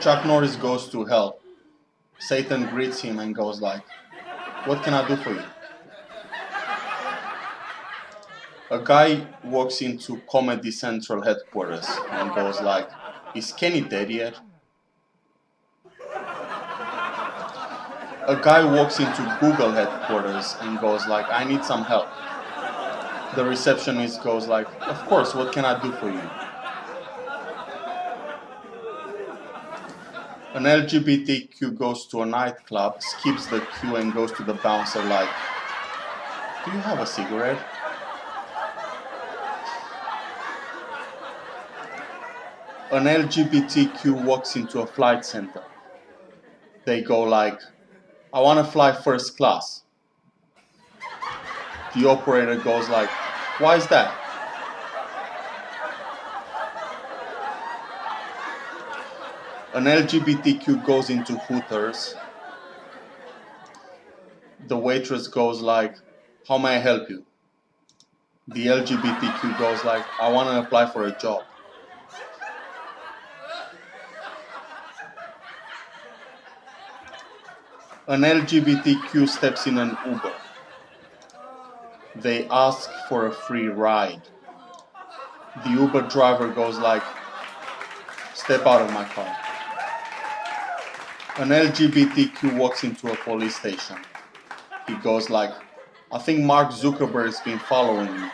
Chuck Norris goes to hell. Satan greets him and goes like, what can I do for you? A guy walks into Comedy Central headquarters and goes like, is Kenny dead yet? A guy walks into Google headquarters and goes like, I need some help. The receptionist goes like, of course, what can I do for you? An LGBTQ goes to a nightclub, skips the queue and goes to the bouncer like, do you have a cigarette? An LGBTQ walks into a flight center. They go like, I want to fly first class. The operator goes like, why is that? An LGBTQ goes into Hooters. The waitress goes like, how may I help you? The LGBTQ goes like, I want to apply for a job. An LGBTQ steps in an Uber. They ask for a free ride. The Uber driver goes like, step out of my car. An LGBTQ walks into a police station. He goes like, I think Mark Zuckerberg's been following me.